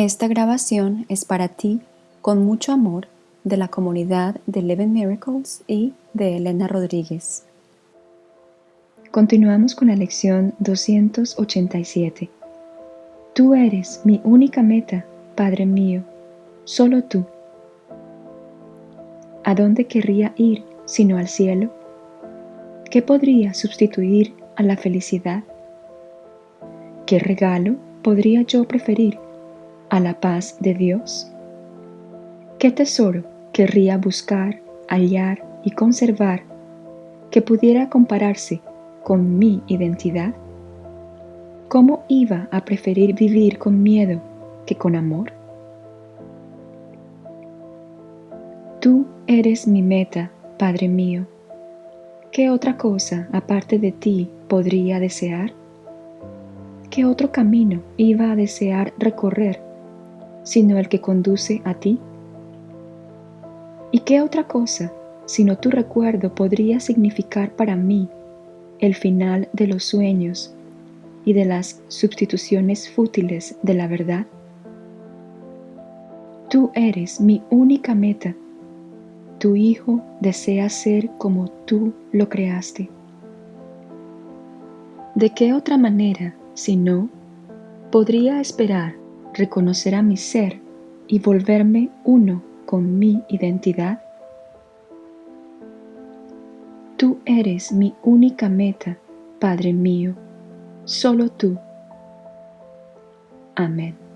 Esta grabación es para ti con mucho amor de la comunidad de Eleven Miracles y de Elena Rodríguez. Continuamos con la lección 287. Tú eres mi única meta, Padre mío, solo tú. ¿A dónde querría ir sino al cielo? ¿Qué podría sustituir a la felicidad? ¿Qué regalo podría yo preferir a la paz de Dios? ¿Qué tesoro querría buscar, hallar y conservar que pudiera compararse con mi identidad? ¿Cómo iba a preferir vivir con miedo que con amor? Tú eres mi meta, Padre mío. ¿Qué otra cosa aparte de ti podría desear? ¿Qué otro camino iba a desear recorrer sino el que conduce a ti? ¿Y qué otra cosa sino tu recuerdo podría significar para mí el final de los sueños y de las sustituciones fútiles de la verdad? Tú eres mi única meta. Tu Hijo desea ser como tú lo creaste. ¿De qué otra manera si no, podría esperar reconocer a mi ser y volverme uno con mi identidad. Tú eres mi única meta, Padre mío, solo tú. Amén.